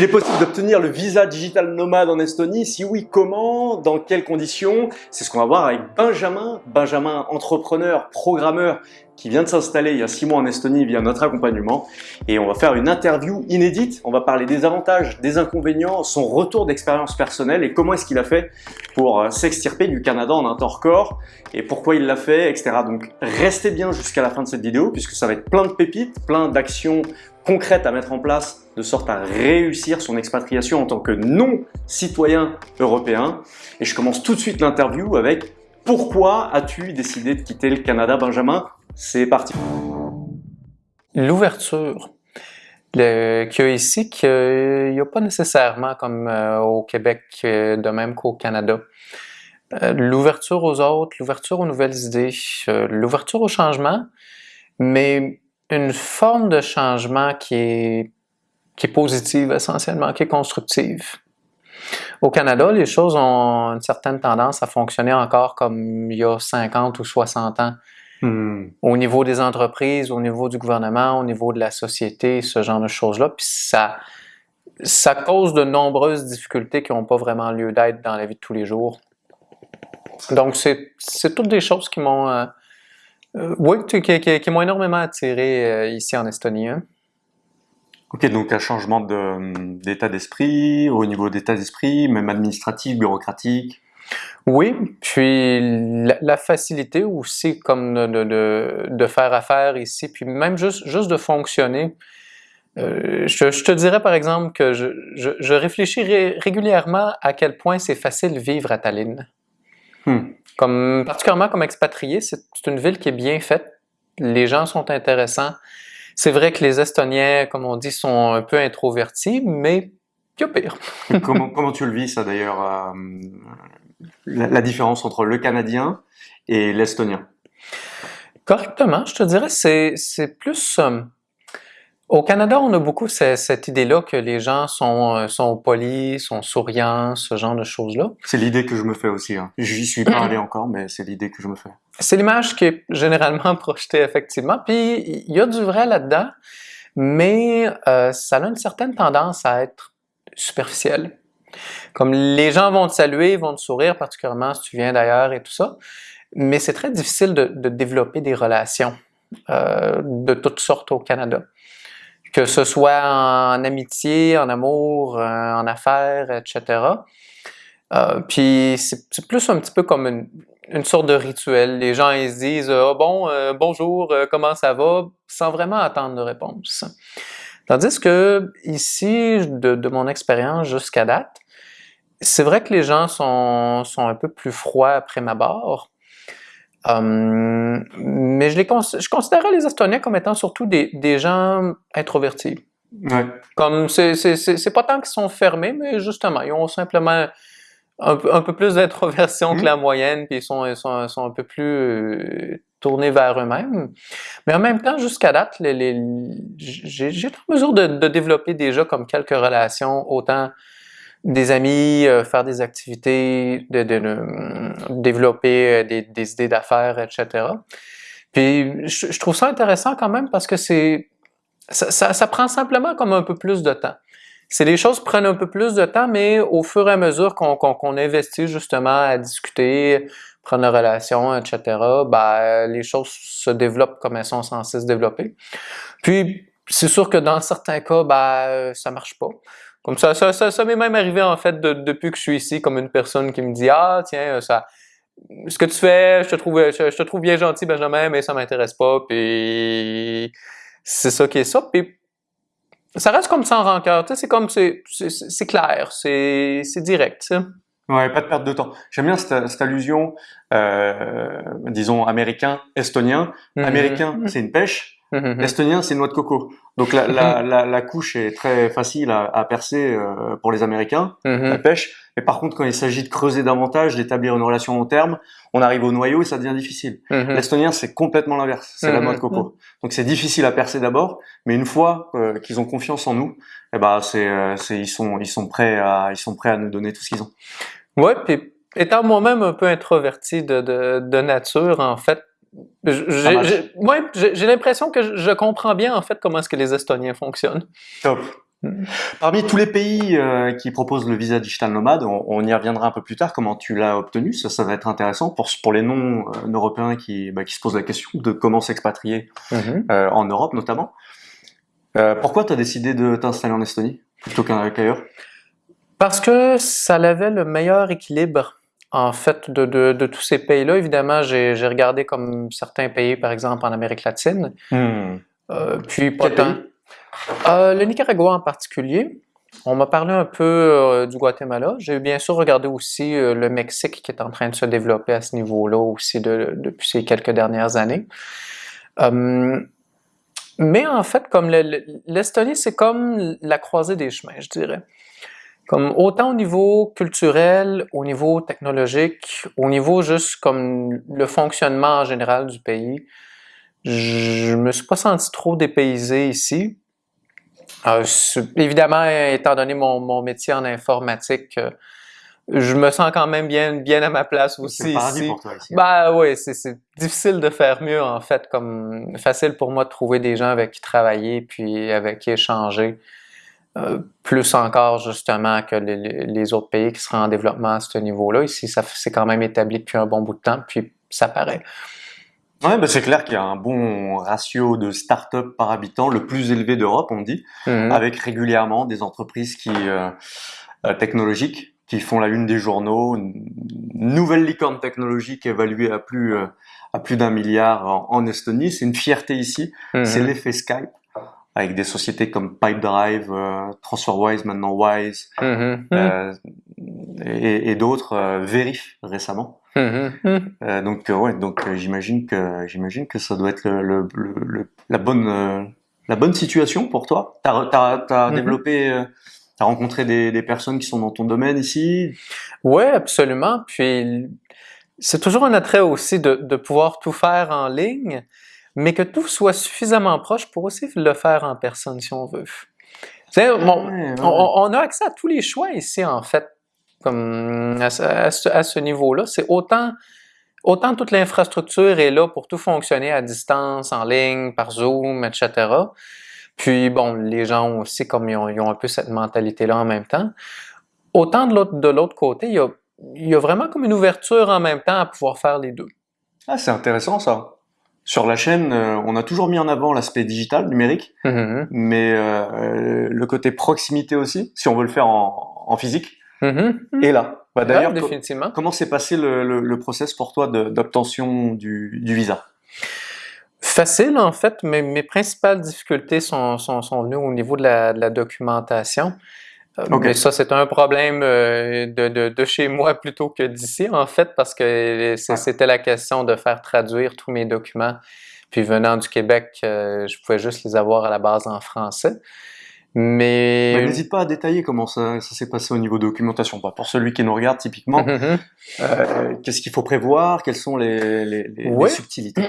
Qu'il est possible d'obtenir le visa digital nomade en Estonie? Si oui, comment? Dans quelles conditions? C'est ce qu'on va voir avec Benjamin. Benjamin, entrepreneur, programmeur, qui vient de s'installer il y a six mois en Estonie via notre accompagnement. Et on va faire une interview inédite. On va parler des avantages, des inconvénients, son retour d'expérience personnelle et comment est-ce qu'il a fait pour euh, s'extirper du Canada en un temps record et pourquoi il l'a fait, etc. Donc restez bien jusqu'à la fin de cette vidéo puisque ça va être plein de pépites, plein d'actions concrètes à mettre en place de sorte à réussir son expatriation en tant que non-citoyen européen. Et je commence tout de suite l'interview avec pourquoi as-tu décidé de quitter le Canada, Benjamin? C'est parti. L'ouverture qu'il y a ici, qu'il n'y a pas nécessairement comme euh, au Québec, euh, de même qu'au Canada. Euh, l'ouverture aux autres, l'ouverture aux nouvelles idées, l'ouverture au changement, mais une forme de changement qui est, qui est positive essentiellement, qui est constructive. Au Canada, les choses ont une certaine tendance à fonctionner encore comme il y a 50 ou 60 ans. Hmm. Au niveau des entreprises, au niveau du gouvernement, au niveau de la société, ce genre de choses-là. Puis ça, ça cause de nombreuses difficultés qui n'ont pas vraiment lieu d'être dans la vie de tous les jours. Donc, c'est toutes des choses qui m'ont euh, euh, oui, qui, qui, m'ont énormément attiré euh, ici en Estonie. Hein. Ok, donc un changement d'état d'esprit, au niveau d'état d'esprit, même administratif, bureaucratique? Oui, puis la, facilité aussi comme de, de, de, faire affaire ici, puis même juste, juste de fonctionner. Euh, je, je, te dirais par exemple que je, je, je réfléchis régulièrement à quel point c'est facile de vivre à Tallinn. Hmm. Comme, particulièrement comme expatrié, c'est une ville qui est bien faite. Les gens sont intéressants. C'est vrai que les Estoniens, comme on dit, sont un peu introvertis, mais il y a pire. comment, comment, tu le vis ça d'ailleurs, euh, la, différence entre le Canadien et l'Estonien? Correctement, je te dirais, c'est plus... Euh, au Canada, on a beaucoup cette, idée-là que les gens sont, euh, sont polis, sont souriants, ce genre de choses-là. C'est l'idée que je me fais aussi. Hein. J'y suis pas allé encore, mais c'est l'idée que je me fais. C'est l'image qui est généralement projetée, effectivement. Puis, il y a du vrai là-dedans, mais euh, ça a une certaine tendance à être superficiel. Comme les gens vont te saluer, vont te sourire, particulièrement si tu viens d'ailleurs et tout ça, mais c'est très difficile de, de, développer des relations euh, de toutes sortes au Canada que ce soit en amitié, en amour, euh, en affaires, etc. Euh, puis c'est plus un petit peu comme une, sorte de rituel. Les gens ils se disent oh, bon euh, bonjour comment ça va? Sans vraiment attendre de réponse. Tandis que ici de, de mon expérience jusqu'à date, c'est vrai que les gens sont, sont un peu plus froids après ma barre. Hum, mais je, les je considérais les Estoniens comme étant surtout des, des gens introvertis. Ouais. Comme c'est pas tant qu'ils sont fermés, mais justement, ils ont simplement un, un peu plus d'introversion que la moyenne, puis ils sont, ils sont, sont un peu plus euh, tournés vers eux-mêmes. Mais en même temps, jusqu'à date, les, les, j'ai été en mesure de, de, développer déjà comme quelques relations, autant des amis, euh, faire des activités, de, de développer euh, des, des idées d'affaires, etc. Puis je, trouve ça intéressant quand même parce que c'est ça, prend simplement comme un peu plus de temps. C'est les choses prennent un peu plus de temps, mais au fur et à mesure qu'on investit justement à discuter, prendre une relation, etc., ben, les choses se développent comme elles sont censées se développer. Puis, c'est sûr que dans certains cas, ben, ça marche pas. Comme ça, ça, ça, ça m'est même arrivé en fait de, depuis que je suis ici, comme une personne qui me dit ah tiens euh, ça, ce que tu fais, je te trouve, je, te trouve bien gentil Benjamin, mais ça m'intéresse pas. Puis c'est ça qui est ça. Puis ça reste comme sans rancœur. Tu sais, c'est comme c'est c'est clair, c'est c'est direct. Tu sais. Ouais, pas de perte de temps. J'aime bien cette, cette allusion, euh, disons américain, estonien. Mm-hmm. Américain, mm-hmm. c'est une pêche. Mm-hmm. Estonien, c'est une noix de coco. Donc la, la, la, la, couche est très facile à, à percer euh, pour les Américains, la pêche. Mais par contre, quand il s'agit de creuser davantage, d'établir une relation long terme, on arrive au noyau et ça devient difficile. L'estonien, c'est complètement l'inverse. C'est la noix de coco. Donc c'est difficile à percer d'abord, mais une fois euh, qu'ils ont confiance en nous, eh ben c'est, euh, c'est, ils sont, ils sont prêts à, ils sont prêts à nous donner tout ce qu'ils ont. Ouais, puis étant moi-même un peu introverti de, de, de nature, en fait, j'ai l'impression que je comprends bien en fait comment est-ce que les Estoniens fonctionnent. Top. Parmi tous les pays euh, qui proposent le visa digital nomade, on, y reviendra un peu plus tard, comment tu l'as obtenu, ça, ça va être intéressant pour, pour les non-européens qui, bah, qui se posent la question de comment s'expatrier mm-hmm. euh, en Europe notamment. Euh, pourquoi tu as décidé de t'installer en Estonie plutôt qu'ailleurs? Parce que ça avait le meilleur équilibre en fait de, de, de tous ces pays-là. Évidemment, j'ai regardé comme certains pays, par exemple en Amérique latine. Hmm. puis pas tant. Euh, le Nicaragua en particulier. On m'a parlé un peu euh, du Guatemala. J'ai bien sûr regardé aussi euh, le Mexique qui est en train de se développer à ce niveau-là aussi depuis ces quelques dernières années. mais en fait, comme l'Estonie, c'est comme la croisée des chemins, je dirais. Comme autant au niveau culturel, au niveau technologique, au niveau juste comme le fonctionnement en général du pays, je me suis pas senti trop dépaysé ici. Euh, évidemment, étant donné mon, mon, métier en informatique, euh, je me sens quand même bien, bien à ma place aussi. C'est pour toi ici. Bah oui, c'est difficile de faire mieux en fait, comme facile pour moi de trouver des gens avec qui travailler puis avec qui échanger. Euh, plus encore justement que les, les, autres pays qui seraient en développement à ce niveau-là. Ici, ça c'est quand même établi depuis un bon bout de temps, puis ça paraît. Ouais, bah c'est clair qu'il y a un bon ratio de start-up par habitant, le plus élevé d'Europe, on dit, mhm. avec régulièrement des entreprises qui euh, euh, technologiques qui font la une des journaux, une nouvelle licorne technologique évaluée à plus euh, à plus d'un milliard en, Estonie. C'est une fierté ici. Mhm. C'est l'effet Skype avec des sociétés comme Pipedrive, euh, TransferWise, maintenant Wise, mhm. euh, et, et d'autres, euh, Verif récemment. Mm-hmm. Euh, donc euh, ouais, donc j'imagine que j'imagine que ça doit être le, le, la bonne la bonne situation pour toi. T'as as, as, mm-hmm. développé, t'as rencontré des, des, personnes qui sont dans ton domaine ici? Ouais, absolument. Puis c'est toujours un attrait aussi de, de pouvoir tout faire en ligne, mais que tout soit suffisamment proche pour aussi le faire en personne si on veut. bon, On, on, a accès à tous les choix ici en fait comme à, ce, niveau-là. C'est autant, autant toute l'infrastructure est là pour tout fonctionner à distance, en ligne, par Zoom, etc. Puis bon, les gens aussi, comme ils ont, un peu cette mentalité-là en même temps. Autant de l'autre côté, il y, a, il y a vraiment comme une ouverture en même temps à pouvoir faire les deux. Ah, c'est intéressant ça. Sur la chaîne, euh, on a toujours mis en avant l'aspect digital, numérique, mm-hmm. mais euh, le côté proximité aussi, si on veut le faire en, en physique. Et là, bah, d'ailleurs, comment s'est passé le, le, le, process pour toi d'obtention du, du, visa? Facile en fait, mais mes principales difficultés sont, sont, sont venues au niveau de la, de la documentation. Euh, mais ça, c'est un problème euh, de, de, de, chez moi plutôt que d'ici, en fait, parce que c'était la question de faire traduire tous mes documents. Puis venant du Québec, euh, je pouvais juste les avoir à la base en français. Mais n'hésite pas à détailler comment ça, ça s'est passé au niveau documentation. Bah, pour celui qui nous regarde typiquement, mhm, mhm. euh, qu'est-ce qu'il faut prévoir? Quelles sont les, les, les, subtilités?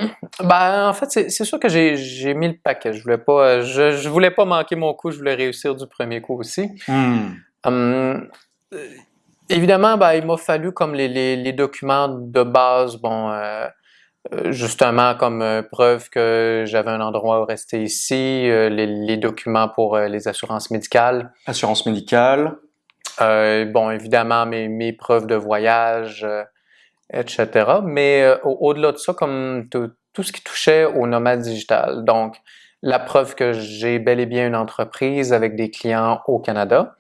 Bah, en fait, c'est sûr que j'ai mis le paquet. Je voulais pas, je, je, voulais pas manquer mon coup. Je voulais réussir du premier coup aussi. Hmm. Hum, évidemment, bah, il m'a fallu comme les, documents de base, bon. Euh, euh, justement comme euh, preuve que j'avais un endroit où rester ici, euh, les, documents pour les assurances médicales. Assurance médicale. bon, évidemment, mes, mes preuves de voyage, etc. Mais au-delà de ça, comme tout ce qui touchait au nomade digital. Donc, la preuve que j'ai bel et bien une entreprise avec des clients au Canada.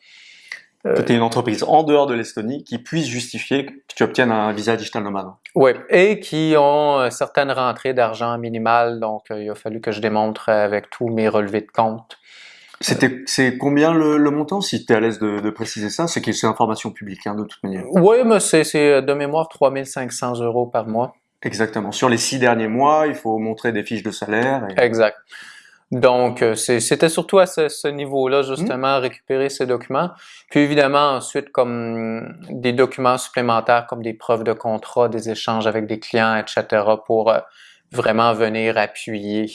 Euh, que tu es une entreprise en dehors de l'Estonie qui puisse justifier que tu obtiennes un visa digital nomade. Oui, et qui ont euh, certaines rentrées d'argent minimales, donc euh, il a fallu que je démontre avec tous mes relevés de compte. C'est combien le, montant, si tu es à l'aise de, préciser ça? C'est que c'est information publique, hein, de toute manière. Oui, mais c'est, de mémoire 3500 euros par mois. Exactement. Sur les six derniers mois, il faut montrer des fiches de salaire. Exact. Donc, euh, c'était surtout à ce, niveau-là, justement, mmh. récupérer ces documents. Puis évidemment, ensuite, comme des documents supplémentaires, comme des preuves de contrat, des échanges avec des clients, etc., pour euh, vraiment venir appuyer.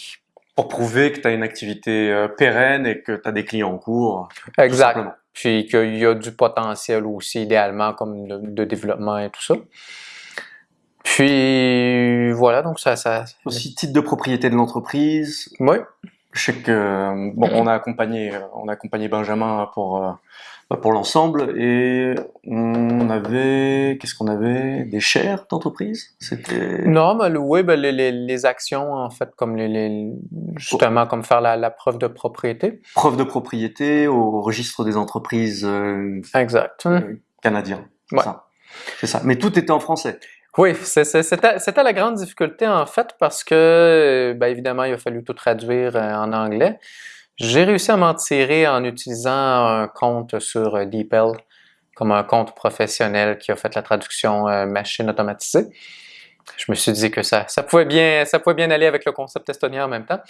Pour prouver que tu as une activité euh, pérenne et que tu as des clients en cours. Exact. Puis qu'il y a du potentiel aussi, idéalement, comme de, de développement et tout ça. Puis voilà, donc ça... ça... Aussi titre de propriété de l'entreprise. Oui Je sais que bon, on a accompagné, on a accompagné Benjamin pour euh, pour l'ensemble et on avait qu'est-ce qu'on avait? Des shares d'entreprise? C'était non mais oui ben, les, les, les, actions en fait comme les, les justement comme faire la, la, preuve de propriété. Preuve de propriété au registre des entreprises euh, exact. euh, canadien ouais. c'est ça. Mais tout était en français oui, c'était la grande difficulté en fait parce que, ben, évidemment, il a fallu tout traduire euh, en anglais. J'ai réussi à m'en tirer en utilisant un compte sur euh, DeepL comme un compte professionnel qui a fait la traduction euh, machine automatisée. Je me suis dit que ça, ça, pouvait bien, ça pouvait bien aller avec le concept estonien en même temps.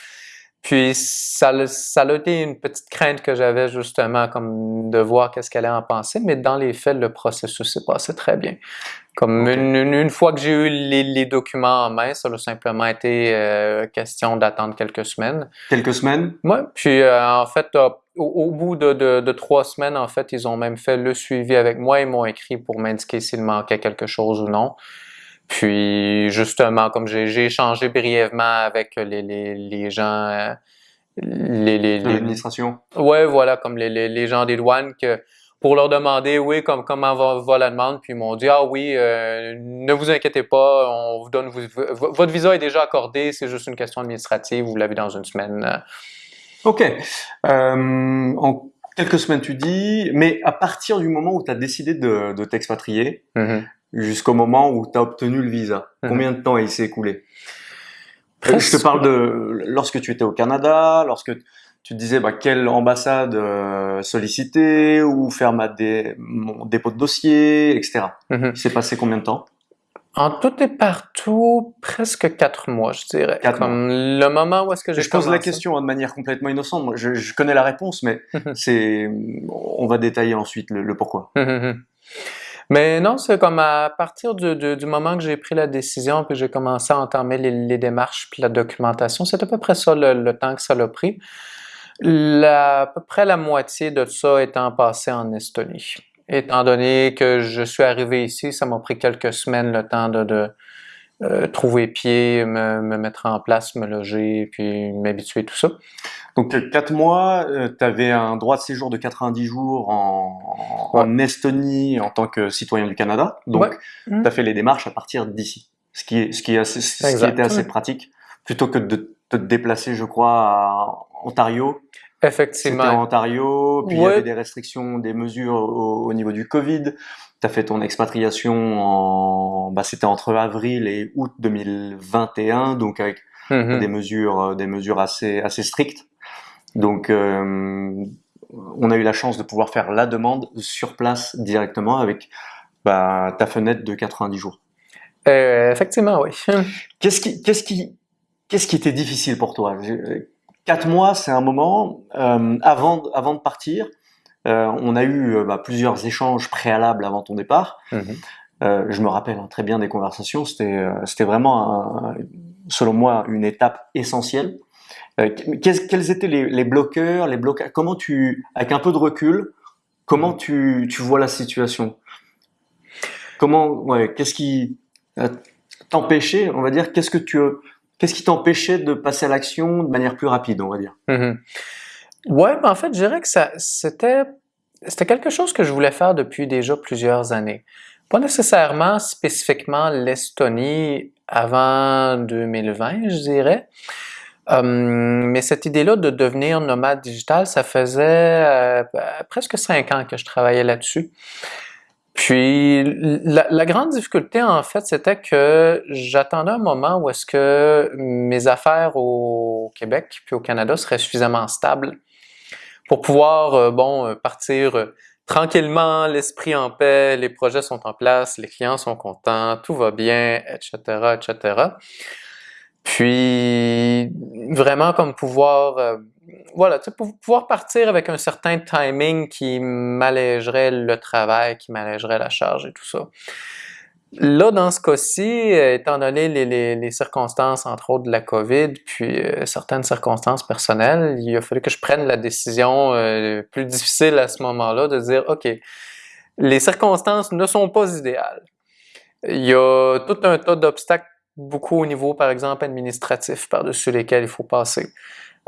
Puis ça, ça a été une petite crainte que j'avais justement, comme de voir qu'est-ce qu'elle allait en penser, mais dans les faits, le processus s'est passé très bien. Comme une, une, fois que j'ai eu les, les, documents en main, ça a simplement été euh, question d'attendre quelques semaines. Quelques semaines? Oui, puis euh, en fait, au, au, bout de, de, de, trois semaines, en fait, ils ont même fait le suivi avec moi, ils m'ont écrit pour m'indiquer s'il manquait quelque chose ou non. Puis justement, comme j'ai échangé brièvement avec les, les, les gens, euh, les, les, l'administration. Ouais, voilà, comme les, les, les gens des douanes que pour leur demander oui comme comment va, va la demande puis ils m'ont dit ah oui euh, ne vous inquiétez pas on vous donne votre visa est déjà accordé c'est juste une question administrative vous l'avez dans une semaine. Ok. Euh, en quelques semaines tu dis mais à partir du moment où tu as décidé de, de t'expatrier mm-hmm jusqu'au moment où tu as obtenu le visa mhm. Combien de temps il s'est écoulé? Je te parle de lorsque tu étais au Canada, lorsque tu te disais bah, quelle ambassade euh, solliciter ou faire ma dé mon dépôt de dossier, etc. Mhm. Il s'est passé combien de temps? En tout et partout, presque quatre mois, je dirais. Quatre Comme le moment où est-ce que j'ai Je pose la question hein, de manière complètement innocente. Je, je connais la réponse, mais c'est, on va détailler ensuite le, le pourquoi. Mais non, c'est comme à partir du, moment que j'ai pris la décision que j'ai commencé à entamer les, démarches puis la documentation, c'est à peu près ça le, temps que ça l'a pris. La, à peu près la moitié de ça étant passé en Estonie. Étant donné que je suis arrivé ici, ça m'a pris quelques semaines le temps de euh, trouver pied, me, me, mettre en place, me loger, puis m'habituer, tout ça. Donc quatre mois, euh, tu avais un droit de séjour de 90 jours en, en, Estonie en tant que citoyen du Canada. Donc tu as fait les démarches à partir d'ici, ce qui est ce qui est assez, ce qui était assez pratique plutôt que de te déplacer, je crois, à Ontario. Effectivement. C'était en Ontario, puis il y avait des restrictions, des mesures au, niveau du Covid. Tu as fait ton expatriation en bah c'était entre avril et août 2021 donc avec mm-hmm. des mesures des mesures assez assez strictes. Donc, euh, on a eu la chance de pouvoir faire la demande sur place directement avec bah, ta fenêtre de 90 jours. Euh, effectivement, oui. Qu'est-ce qui, qu'est-ce qui, qu'est-ce qui était difficile pour toi? Quatre mois, c'est un moment euh, avant, avant de partir. Euh, on a eu bah, plusieurs échanges préalables avant ton départ. Mm-hmm. je me rappelle hein, très bien des conversations. C'était, vraiment, selon moi, une étape essentielle. Euh, quels étaient les, les, bloqueurs, les Comment tu, avec un peu de recul, comment mm. tu, tu vois la situation? Comment, ouais, qu'est-ce qui euh, t'empêchait, on va dire, qu'est-ce que tu, qu'est-ce qui t'empêchait de passer à l'action de manière plus rapide, on va dire? Mm-hmm. Ouais, ben en fait, je dirais que ça, c'était, c'était quelque chose que je voulais faire depuis déjà plusieurs années. Pas nécessairement spécifiquement l'Estonie avant 2020, je dirais. Hum, mais cette idée-là de devenir nomade digital, ça faisait euh, presque cinq ans que je travaillais là-dessus. Puis la, grande difficulté, en fait, c'était que j'attendais un moment où est-ce que mes affaires au Québec puis au Canada seraient suffisamment stables pour pouvoir, euh, bon, partir euh, tranquillement, l'esprit en paix, les projets sont en place, les clients sont contents, tout va bien, etc., etc. Puis vraiment comme pouvoir, euh, voilà, pouvoir partir avec un certain timing qui m'allégerait le travail, qui m'allégerait la charge et tout ça. Là, dans ce cas-ci, euh, étant donné les, circonstances, entre autres de la COVID, puis euh, certaines circonstances personnelles, il a fallu que je prenne la décision plus difficile à ce moment-là de dire, OK, les circonstances ne sont pas idéales. Il y a tout un tas d'obstacles beaucoup au niveau, par exemple, administratif par-dessus lesquels il faut passer.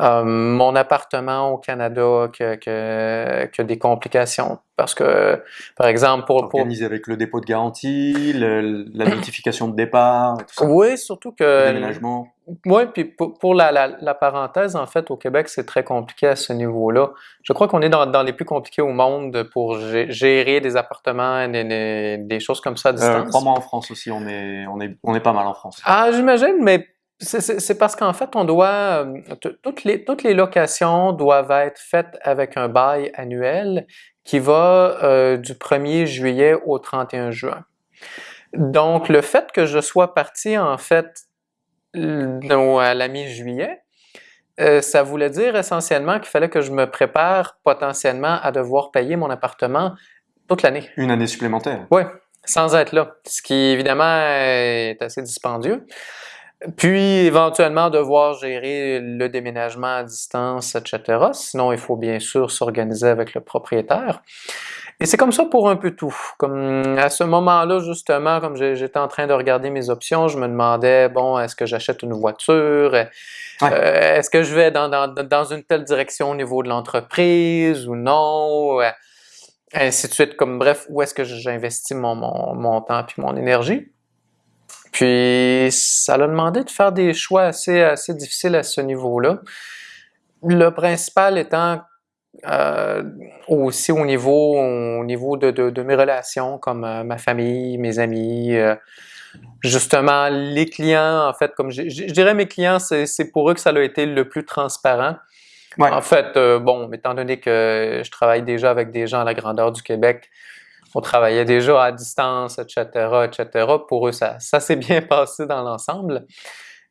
Euh, mon appartement au Canada qui a, des complications. Parce que, par exemple, pour... Organiser avec le dépôt de garantie, la notification de départ, tout ça. Oui, surtout que... Le déménagement. Oui, puis pour, la, la, parenthèse, en fait, au Québec, c'est très compliqué à ce niveau-là. Je crois qu'on est dans, dans, les plus compliqués au monde pour gérer des appartements, des, des choses comme ça à euh, distance. Euh, Crois-moi, en France aussi, on est, on, est, on est pas mal en France. Ah, j'imagine, mais c'est parce qu'en fait, on doit euh, toutes les toutes les locations doivent être faites avec un bail annuel qui va euh, du 1er juillet au 31 juin. Donc, le fait que je sois parti en fait à la mi-juillet, euh, ça voulait dire essentiellement qu'il fallait que je me prépare potentiellement à devoir payer mon appartement toute l'année. Une année supplémentaire. Oui, sans être là, ce qui évidemment est assez dispendieux. Puis éventuellement devoir gérer le déménagement à distance, etc. Sinon, il faut bien sûr s'organiser avec le propriétaire. Et c'est comme ça pour un peu tout. Comme à ce moment-là, justement, comme j'étais en train de regarder mes options, je me demandais, bon, est-ce que j'achète une voiture? Euh, est-ce que je vais dans, dans, dans, une telle direction au niveau de l'entreprise ou non? Ainsi de suite. Comme bref, où est-ce que j'investis mon, mon, mon temps puis mon énergie? Puis ça l'a demandé de faire des choix assez, assez difficiles à ce niveau-là. Le principal étant euh, aussi au niveau, au niveau de, de, mes relations, comme euh, ma famille, mes amis, euh, justement les clients, en fait, comme je, dirais mes clients, c'est pour eux que ça a été le plus transparent. En fait, bon, étant donné que je travaille déjà avec des gens à la grandeur du Québec, on travaillait déjà à distance, etc., etc. Pour eux, ça, ça s'est bien passé dans l'ensemble.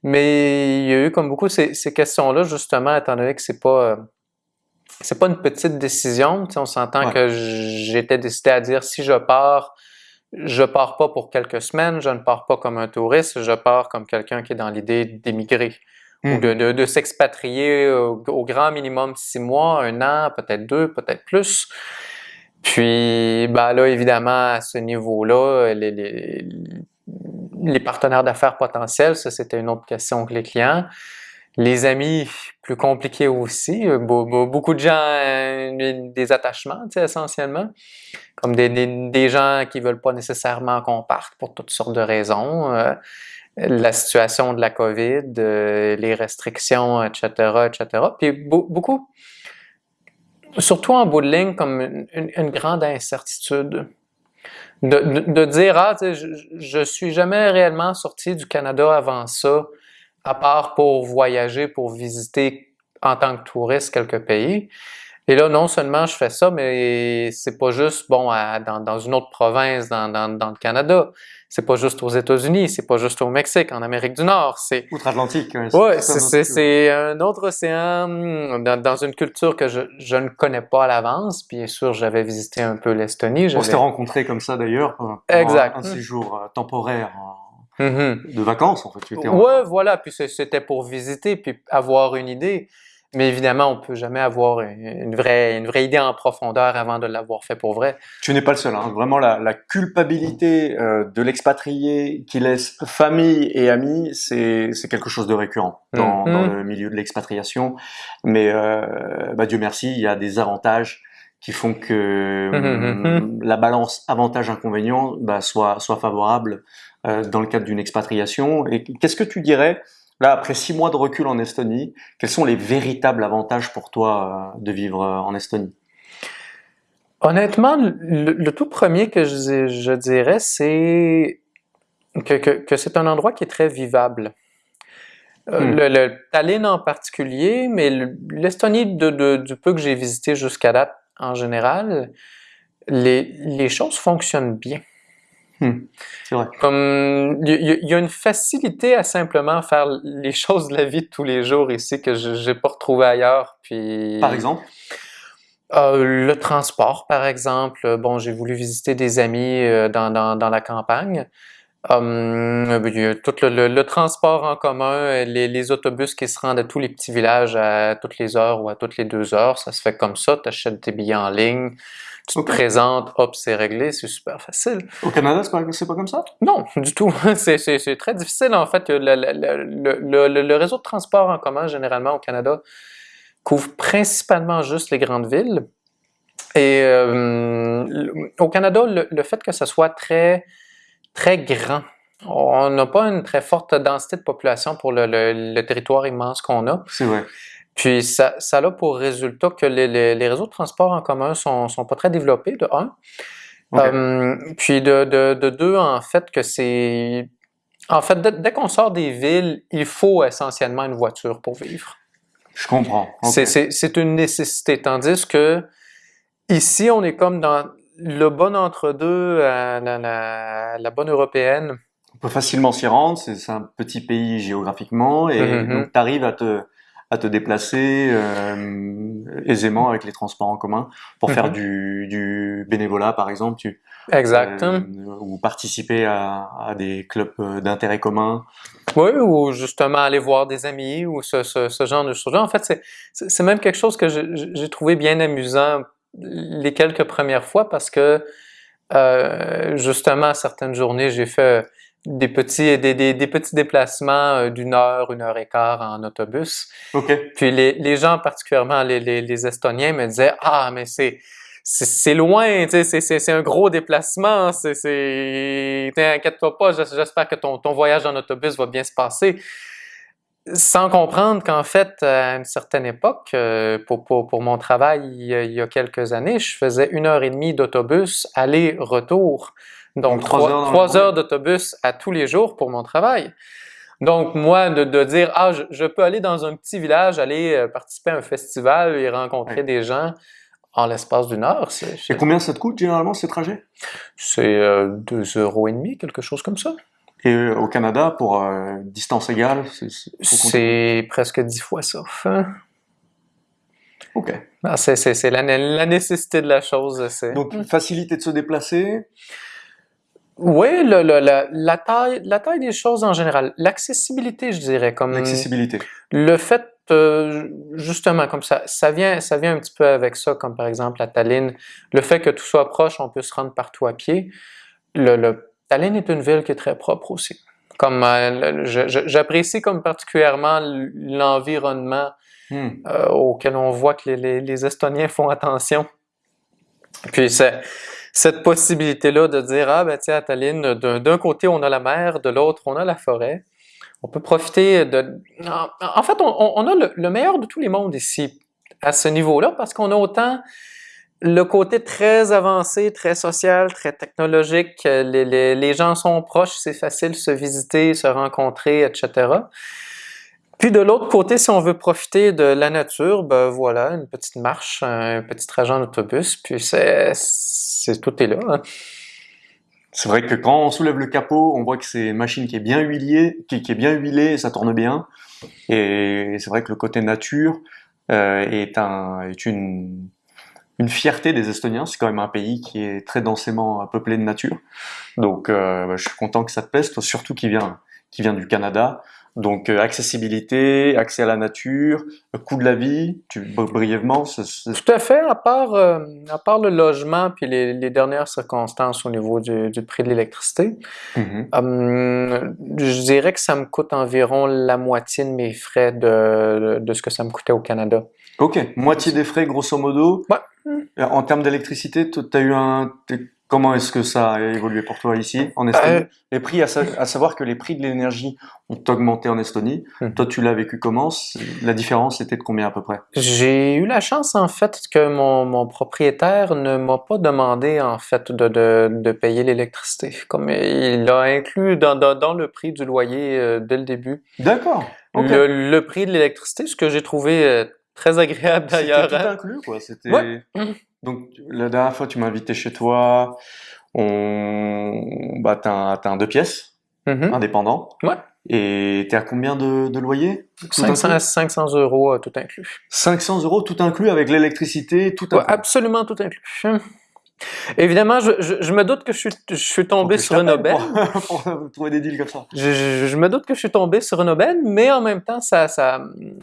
Mais il y a eu comme beaucoup ces, ces questions-là, justement, étant donné que c'est pas... Euh, c'est pas une petite décision. On s'entend que j'étais décidé à dire si je pars, je pars pas pour quelques semaines, je ne pars pas comme un touriste, je pars comme quelqu'un qui est dans l'idée d'émigrer ou hmm. de, de, de s'expatrier au, au, grand minimum six mois, un an, peut-être deux, peut-être plus. Puis, ben là, évidemment, à ce niveau-là, les, partenaires d'affaires potentiels, ça, c'était une autre question que les clients. Les amis, plus compliqué aussi. Beaucoup de gens, euh, des attachements, tu essentiellement. Comme des, gens qui veulent pas nécessairement qu'on parte pour toutes sortes de raisons. Euh, la situation de la COVID, euh, les restrictions, etc., etc. Puis beaucoup, surtout en bout de ligne, comme une, grande incertitude. De, de, dire, ah, je, suis jamais réellement sorti du Canada avant ça, à part pour voyager, pour visiter en tant que touriste quelques pays. Et là, non seulement je fais ça, mais c'est pas juste, bon, dans, une autre province dans le Canada. C'est pas juste aux États-Unis, c'est pas juste au Mexique, en Amérique du Nord. C'est outre-Atlantique. Oui, c'est un autre océan hmm, dans, dans, une culture que je, je ne connais pas à l'avance. Bien sûr, j'avais visité un peu l'Estonie. On s'était rencontrés comme ça d'ailleurs. Exact. Un, séjour euh, temporaire. Mm-hmm. De vacances, en fait. Ouais, voilà. Puis c'était pour visiter, puis avoir une idée. Mais évidemment, on peut jamais avoir une vraie, une vraie idée en profondeur avant de l'avoir fait pour vrai. Tu n'es pas le seul. Hein. Vraiment, la, la culpabilité euh, de l'expatrié qui laisse famille et amis, c'est quelque chose de récurrent dans, mm. dans le milieu de l'expatriation. Mais euh, bah, Dieu merci, il y a des avantages qui font que mm-hmm. la balance avantage-inconvénient bah, soit, soit favorable euh, dans le cadre d'une expatriation. Et qu'est-ce que tu dirais Là, après six mois de recul en Estonie, quels sont les véritables avantages pour toi euh, de vivre euh, en Estonie? Honnêtement, le, tout premier que je, dirais, c'est que, c'est un endroit qui est très vivable. Euh, hmm. Le, Tallinn en particulier, mais l'Estonie, du peu que j'ai visité jusqu'à date en général, les choses fonctionnent bien. Hmm. Comme il y, a une facilité à simplement faire les choses de la vie de tous les jours ici que je n'ai pas retrouvé ailleurs. Puis par exemple? Euh, le transport, par exemple. Bon, j'ai voulu visiter des amis euh, dans, dans, dans, la campagne. Hum, a tout le, le- le transport en commun, les, les autobus qui se rendent à tous les petits villages à toutes les heures ou à toutes les deux heures, ça se fait comme ça. Tu achètes tes billets en ligne, tu te présentes, hop, c'est réglé, c'est super facile. Au Canada, c'est pas, comme ça? Non, du tout. C'est, très difficile, en fait. Le, réseau de transport en commun, généralement, au Canada, couvre principalement juste les grandes villes. Et euh, le- au Canada, le, le fait que ce soit très, très grand, on n'a pas une très forte densité de population pour le, le- le territoire immense qu'on a. C'est vrai. Puis ça, ça a pour résultat que les, les- les réseaux de transport en commun sont, sont pas très développés, de un. Euh, puis de, de, de deux, en fait, que c'est... En fait, dès, dès qu'on sort des villes, il faut essentiellement une voiture pour vivre. Je comprends. C'est une nécessité. Tandis que ici, on est comme dans le bon entre-deux, à la, la, la bonne européenne. On peut facilement s'y rendre, c'est un petit pays géographiquement, et Mhm. donc tu arrives à te, à te déplacer euh, aisément avec les transports en commun pour faire Mhm. du, du bénévolat, par exemple, tu, Exact. euh, ou participer à, à des clubs euh, d'intérêt commun. Oui, ou justement aller voir des amis ou ce, ce, ce genre de choses. En fait, c'est- même quelque chose que j'ai trouvé bien amusant les quelques premières fois parce que euh, justement, certaines journées, j'ai fait des petits, des, des, des petits déplacements euh, d'une heure, une heure et quart en autobus. Puis les, les gens, particulièrement les, les, les Estoniens, me disaient Ah, mais c'est. C'est loin, tu sais, c'est- un gros déplacement, c'est, t'inquiète-toi pas, j'es- j'espère que ton, ton voyage en autobus va bien se passer. Sans comprendre qu'en fait, à une certaine époque, euh, pour, pour, pour mon travail il y, a, quelques années, je faisais une heure et demie d'autobus aller-retour. Donc, Donc, trois heures trois d'autobus à tous les jours pour mon travail. Donc, moi, de, de dire, ah, je, je peux aller dans un petit village, aller euh, participer à un festival et rencontrer des gens en l'espace d'une heure, Et combien ça te coûte généralement ces trajets? C'est, euh, deux euros et demi, quelque chose comme ça. Et au Canada, pour euh, distance égale, c'est presque dix fois ça. hein. Ok. Ah, c'est, c'est, c'est la, la nécessité de la chose. C'est... Donc facilité de se déplacer? Oui, le, le- la, la, taille, la taille des choses en général. L'accessibilité, je dirais, comme L'accessibilité. le fait, euh, justement, comme ça, ça vient, ça vient un petit peu avec ça, comme par exemple la Tallinn. Le fait que tout soit proche, on peut se rendre partout à pied. Le, le- Tallinn est une ville qui est très propre aussi. Comme euh, j'apprécie comme particulièrement l'environnement Hmm. euh, auquel on voit que les, les- les Estoniens font attention. Puis c'est- cette possibilité-là de dire, ah ben tiens, à Tallinn, d'un côté on a la mer, de l'autre on a la forêt. On peut profiter de... En, en fait, on, on- on a le, le meilleur de tous les mondes ici, à ce niveau-là, parce qu'on a autant le côté très avancé, très social, très technologique, euh, les, gens sont proches, c'est facile de se visiter, se rencontrer, etc. Puis de l'autre côté, si on veut profiter de la nature, ben voilà, une petite marche, un petit trajet en autobus, puis c'est, tout est là. hein. C'est vrai que quand on soulève le capot, on voit que c'est une machine qui est bien huilée, qui, est bien huilée, ça tourne bien. Et c'est vrai que le côté nature euh, est, un, est une, une fierté des Estoniens. C'est quand même un pays qui est très densément peuplé de nature. Donc euh, bah, je suis content que ça te toi, surtout qui vient, qui vient du Canada. Donc euh, accessibilité, accès à la nature, coût de la vie, tu, brièvement, c'est- c'est- Tout à fait, à part, euh, à part le logement puis les, les dernières circonstances au niveau du, du prix de l'électricité, Mhm. hum, je dirais que ça me coûte environ la moitié de mes frais de, de ce que ça me coûtait au Canada. Ok, moitié des frais grosso modo. Ouais. Euh, En termes d'électricité, tu as eu un. Comment est-ce que ça a évolué pour toi ici, en Estonie? Euh, Les prix, à, sa- à savoir que les prix de l'énergie ont augmenté en Estonie. Mhm. Toi, tu l'as vécu comment? La différence était de combien à peu près? J'ai eu la chance, en fait, que mon, mon propriétaire ne m'a pas demandé, en fait, de, de, de payer l'électricité. Comme il l'a inclus dans, dans, dans le prix du loyer euh, dès le début. D'accord. Ok. Le, le prix de l'électricité, ce que j'ai trouvé euh, très agréable C'était d'ailleurs. tout hein. inclus, quoi. C'était. Ouais. Donc la dernière fois, tu m'as invité chez toi. On, bah, t'as un, t'as un deux pièces, Mhm. indépendant. Ouais. Et t'es à combien de, de loyer Tout 500, inclus? 500 euros euh, tout inclus. 500 euros tout inclus avec l'électricité, tout Ouais, inclus. absolument tout inclus. Évidemment, je, je, je me doute que je suis, je suis tombé sur une aubaine. Pour, pour trouver des deals comme ça. Je, me doute que je suis tombé sur une aubaine, mais en même temps, ça,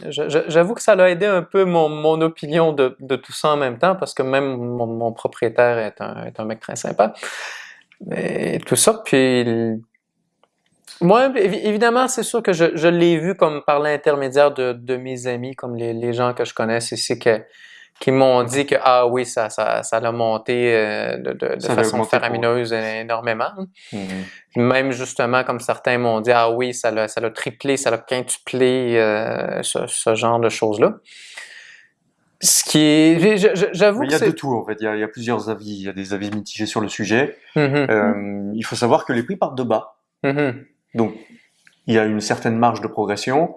j'avoue que ça a aidé un peu mon, mon opinion de, de tout ça en même temps, parce que même mon, mon propriétaire est un, est un mec très sympa. Et tout ça, puis... Moi, évi- évidemment, c'est sûr que je, l'ai vu comme par l'intermédiaire de, de mes amis, comme les, les gens que je connais ici, que, qui m'ont dit que, ah oui, ça, ça, ça l'a monté euh, de, façon faramineuse énormément. Mhm. Même justement, comme certains m'ont dit, ah oui, ça l'a, ça l'a triplé, ça l'a quintuplé, euh, ce, ce genre de choses-là. Ce qui est, j'avoue il y a de tout en fait, il y, a, il y a plusieurs avis, il y a des avis mitigés sur le sujet. Mhm, Euh, il faut savoir que les prix partent de bas, mhm, donc il y a une certaine marge de progression.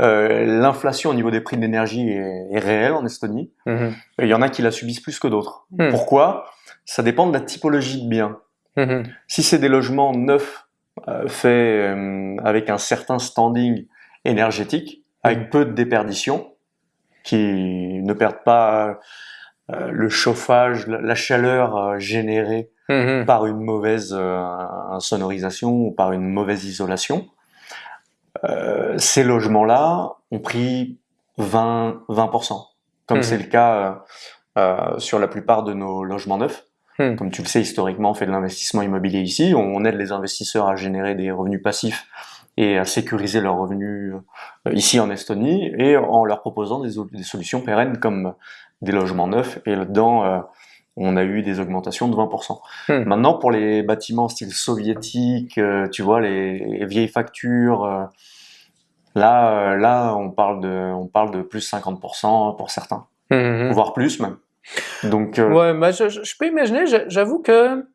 Euh, L'inflation au niveau des prix de l'énergie est, est réelle en Estonie. mhm, Il y en a qui la subissent plus que d'autres. Hmm. Pourquoi? Ça dépend de la typologie de biens. mhm, Si c'est des logements neufs euh, faits euh, avec un certain standing énergétique, avec peu de déperdition, qui ne perdent pas le chauffage, la, la chaleur générée mhm, par une mauvaise sonorisation ou par une mauvaise isolation, ces logements-là ont pris 20, 20%, comme Mhm. c'est le cas euh, euh, sur la plupart de nos logements neufs. Mhm. Comme tu le sais, historiquement, on fait de l'investissement immobilier ici. On aide les investisseurs à générer des revenus passifs et à sécuriser leurs revenus euh, ici en Estonie et en leur proposant des, des solutions pérennes comme des logements neufs. Et là-dedans, euh, on a eu des augmentations de 20%. Hmm. Maintenant, pour les bâtiments style soviétique, euh, tu vois, les, les vieilles factures, euh, là, euh, là, on parle de, on parle de plus 50% pour certains, mhm. voire plus même. Donc, euh, Ouais, je, je- peux imaginer, j'avoue que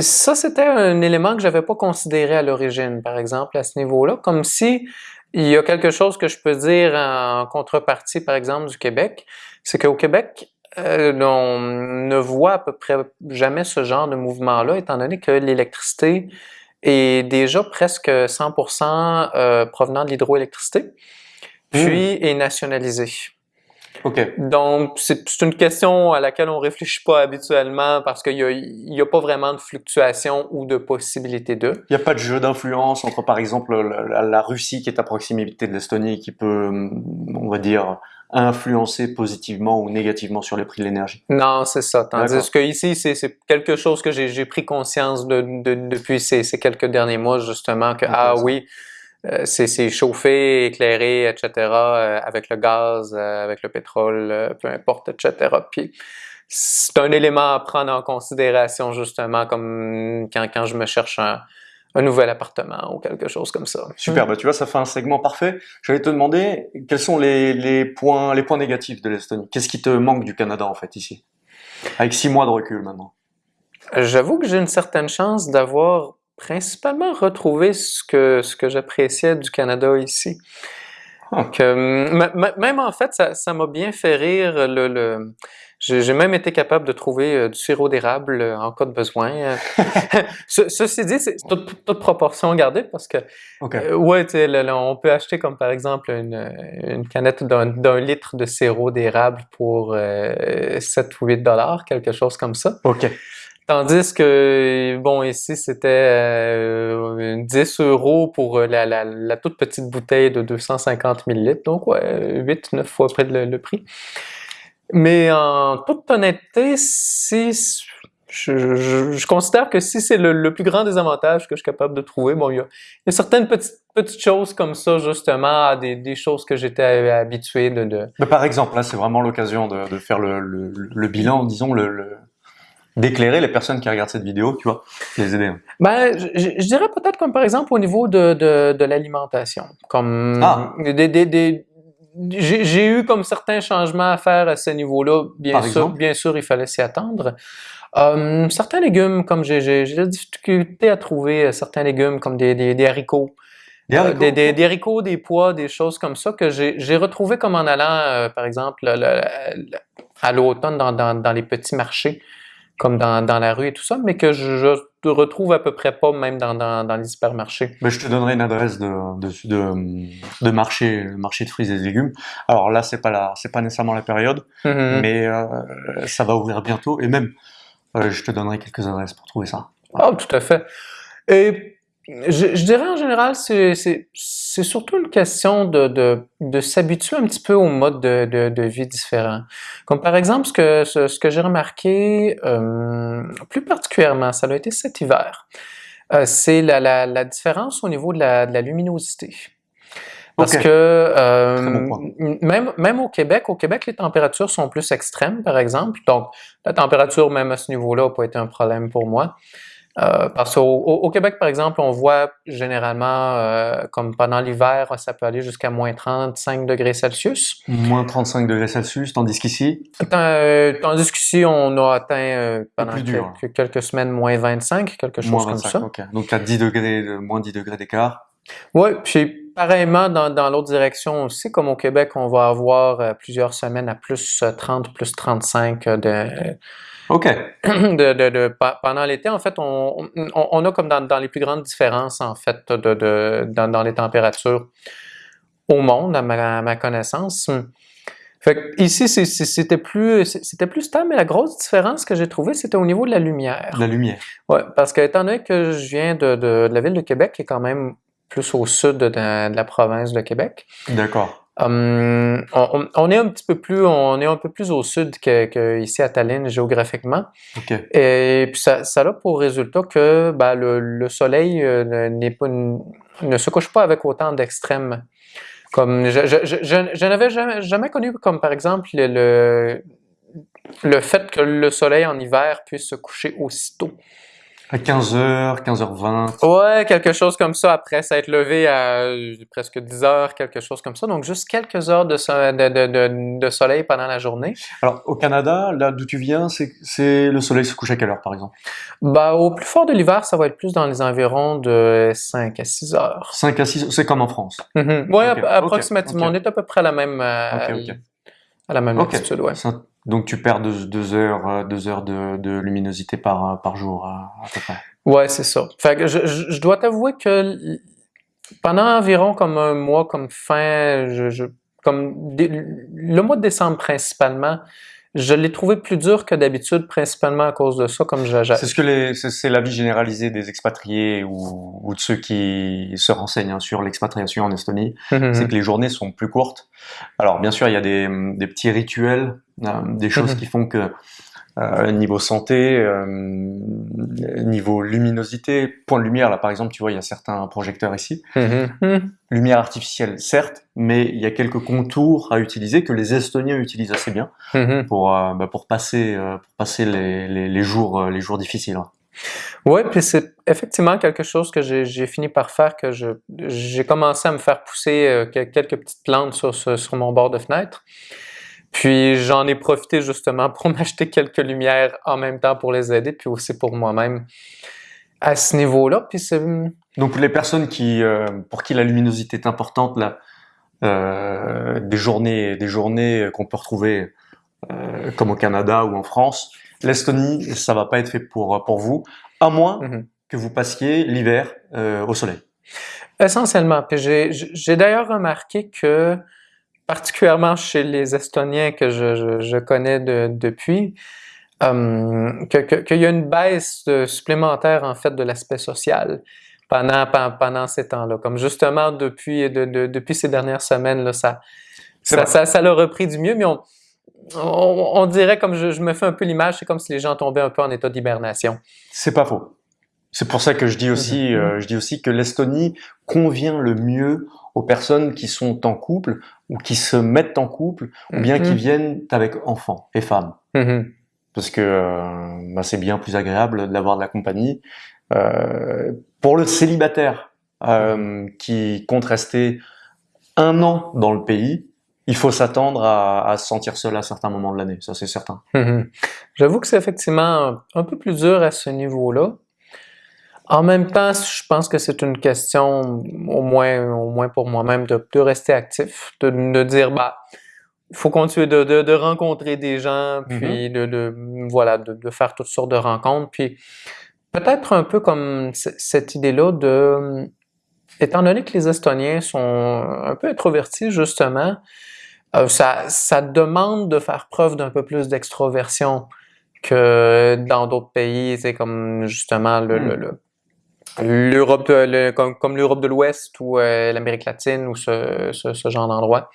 ça, c'était un élément que j'avais pas considéré à l'origine, par exemple, à ce niveau-là, comme si il y a quelque chose que je peux dire en contrepartie, par exemple, du Québec, c'est qu'au Québec, euh, on ne voit à peu près jamais ce genre de mouvement-là, étant donné que l'électricité est déjà presque 100% euh, provenant de l'hydroélectricité, puis est nationalisée. ok. Donc, c'est une question à laquelle on réfléchit pas habituellement parce qu'il y a, pas vraiment de fluctuation ou de possibilité de. Il n'y a pas de jeu d'influence entre, par exemple, la, la- la Russie qui est à proximité de l'Estonie qui peut, on va dire, influencer positivement ou négativement sur les prix de l'énergie. Non, c'est ça. Tandis que ici, c'est quelque chose que j'ai pris conscience de, de- depuis ces, ces quelques derniers mois, justement, que, ah oui, euh, c'est c'est chauffé, éclairé, etc., euh, avec le gaz, euh, avec le pétrole, euh, peu importe, etc. Puis, c'est un élément à prendre en considération, justement, comme quand, quand je me cherche un, un nouvel appartement ou quelque chose comme ça. Super, bah tu vois, ça fait un segment parfait. J'allais te demander quels sont les, les points, les points négatifs de l'Estonie? Qu'est-ce qui te manque du Canada en fait ici, avec six mois de recul maintenant. J'avoue que j'ai une certaine chance d'avoir principalement retrouvé ce que, ce que j'appréciais du Canada ici. Ah. Même en fait, ça ça m'a bien fait rire. Le, le- j'ai même été capable de trouver euh, du sirop d'érable euh, en cas de besoin. Euh, ce- ceci dit, c'est toute, toute proportion gardée parce que Ok. euh, ouais, le- le- on peut acheter comme par exemple une, une canette d'un d'un litre de sirop d'érable pour euh, 7 ou 8 dollars, quelque chose comme ça. Ok. Tandis que, bon, ici, c'était euh, 10 euros pour la, la, la toute petite bouteille de 250 millilitres. Donc, ouais, 8, 9 fois près de le, le prix. Mais en toute honnêteté, si, je, je- je considère que si c'est le, le plus grand des avantages que je suis capable de trouver, bon, il y a, il y a certaines petites, petites choses comme ça, justement, des, des choses que j'étais habitué de, de, Mais par exemple, là, c'est vraiment l'occasion de, de faire le, le, le bilan, disons, le, le- d'éclairer les personnes qui regardent cette vidéo, tu vois, les aider. Ben, je, je- je dirais peut-être comme par exemple au niveau de, de, de l'alimentation. Comme Ah. des, des, des- j'ai eu comme certains changements à faire à ce niveau-là. Bien Par sûr, exemple? bien sûr, il fallait s'y attendre. Euh, certains légumes, comme j'ai de la difficulté à trouver euh, certains légumes comme des, des, des haricots. Des Euh, haricots, des, des- des haricots, des pois, des choses comme ça que j'ai j'ai retrouvé comme en allant, euh, par exemple, le- le- le- à l'automne dans, dans, dans les petits marchés, comme dans, dans la rue et tout ça, mais que je, je retrouve à peu près pas même dans, dans, dans les hypermarchés. Ben, je te donnerai une adresse de, de, de, de marché, marché de fruits et légumes. Alors là, c'est pas la, c'est pas nécessairement la période, Mhm. mais euh, ça va ouvrir bientôt. Et même euh, je te donnerai quelques adresses pour trouver ça. Oh, tout à fait. Et je, je dirais en général, c'est surtout une question de, de, de s'habituer un petit peu au mode de, de, de, vie différent. Comme par exemple, ce que, ce, ce que j'ai remarqué euh, plus particulièrement, ça a été cet hiver, euh, c'est la, la, la, différence au niveau de la, de la luminosité. Parce que euh, bon même, même au Québec, au Québec, les températures sont plus extrêmes, par exemple. Donc, la température, même à ce niveau-là, n'a pas été un problème pour moi. Euh, parce qu'au au, au Québec, par exemple, on voit généralement, euh, comme pendant l'hiver, ça peut aller jusqu'à moins 35 degrés Celsius. Moins 35 degrés Celsius, tandis qu'ici, euh, Tandis qu'ici, on a atteint pendant plus dur. quelques, quelques semaines moins 25, quelque chose moins comme 25. ça. ok. Donc, as 10 degrés, de- moins 10 degrés d'écart. Oui, puis pareillement dans, dans l'autre direction aussi, comme au Québec, on va avoir plusieurs semaines à plus euh, 30, plus 35 de, Ok. de, de, de- pa- pendant l'été. En fait, on, on, on a comme dans, dans les plus grandes différences, en fait, de, dans, dans les températures au monde, à ma, à ma connaissance. Fait que ici, c'était plus, c'était plus stable, mais la grosse différence que j'ai trouvée, c'était au niveau de la lumière. La lumière. Ouais, parce que étant donné que je viens de, de, de la ville de Québec, qui est quand même plus au sud de, de la province de Québec, D'accord. Hum, on, est un petit peu plus, on est un peu plus au sud que, que ici à Tallinn géographiquement, et puis ça, ça a pour résultat que ben, le, le soleil euh, pas, ne se couche pas avec autant d'extrêmes. Comme je, je, je, je- je n'avais jamais, jamais connu comme par exemple le, le, le fait que le soleil en hiver puisse se coucher aussitôt. À 15h, 15h20. Ouais, quelque chose comme ça après s'être levé à euh, presque 10 heures, quelque chose comme ça. Donc juste quelques heures de, so- de, de, de, de soleil pendant la journée. Alors, au Canada, là d'où tu viens, c'est le soleil se couche à quelle heure, par exemple? Bah, au plus fort de l'hiver, ça va être plus dans les environs de 5 à 6 heures. 5 à 6, c'est comme en France. Mhm. Ok, ap- approximativement. On est à peu près à la même, euh, Ok, ok. À la même Ok. altitude, ouais. Ça- Donc tu perds 2 heures, euh, deux heures de, de luminosité par, euh, par jour, à, à peu près. Ouais, c'est ça. Fait que je, je, je dois t'avouer que pendant environ comme un mois, comme fin, je, je- comme le mois de décembre principalement, je l'ai trouvé plus dur que d'habitude, principalement à cause de ça, comme je, C'est ce que les, c'est c'est l'avis généralisé des expatriés ou, ou de ceux qui se renseignent hein, sur l'expatriation en Estonie, Mhm. c'est que les journées sont plus courtes. Alors bien sûr, il y a des, des petits rituels, euh, des choses Mhm. qui font que euh, niveau santé, euh, niveau luminosité, point de lumière, là par exemple, tu vois, il y a certains projecteurs ici. Mhm. Mhm. Lumière artificielle, certes, mais il y a quelques contours à utiliser que les Estoniens utilisent assez bien Mhm. pour, euh, bah, pour passer, pour passer les, les, les jours, les jours difficiles. hein. Ouais, puis c'est effectivement quelque chose que j'ai fini par faire, que j'ai commencé à me faire pousser que- quelques petites plantes sur, sur mon bord de fenêtre. Puis j'en ai profité justement pour m'acheter quelques lumières en même temps pour les aider, puis aussi pour moi-même à ce niveau-là. Puis c'est Donc pour les personnes qui, euh, pour qui la luminosité est importante, là, euh, des journées, des journées qu'on peut retrouver euh, comme au Canada ou en France, l'Estonie, ça va pas être fait pour pour vous, à moins Mhm. que vous passiez l'hiver au soleil. Essentiellement. J'ai d'ailleurs remarqué que, particulièrement chez les Estoniens que je, je, je connais de- depuis, euh, que- que- qu'il y a une baisse supplémentaire en fait de l'aspect social pendant, pen- pendant ces temps-là. Comme justement depuis, de, de- depuis ces dernières semaines, là, ça, ça, vrai. ça, ça l'a repris du mieux, mais on, on, on dirait, comme je, je me fais un peu l'image, c'est comme si les gens tombaient un peu en état d'hibernation. C'est pas faux. C'est pour ça que je dis aussi, Mhm. euh, je dis aussi que l'Estonie convient le mieux aux personnes qui sont en couple ou qui se mettent en couple ou bien qui Mhm. viennent avec enfants et femmes. Mhm. parce que euh, bah, c'est bien plus agréable d'avoir de la compagnie. Euh, pour le célibataire euh, qui compte rester un an dans le pays, il faut s'attendre à, à se sentir seul à certains moments de l'année, ça c'est certain. J'avoue que c'est effectivement un peu plus dur à ce niveau-là. En même temps, je pense que c'est une question, au moins, au moins pour moi-même, de, de rester actif, de, de dire, bah, il faut continuer de, de, de rencontrer des gens, puis de, de, voilà, de, de faire toutes sortes de rencontres, puis peut-être un peu comme cette idée-là de, étant donné que les Estoniens sont un peu introvertis, justement, euh, ça, ça demande de faire preuve d'un peu plus d'extroversion que dans d'autres pays, c'est comme justement le, le- le- l'Europe comme, comme l'Europe de l'Ouest ou euh, l'Amérique latine ou ce, ce, ce genre d'endroit.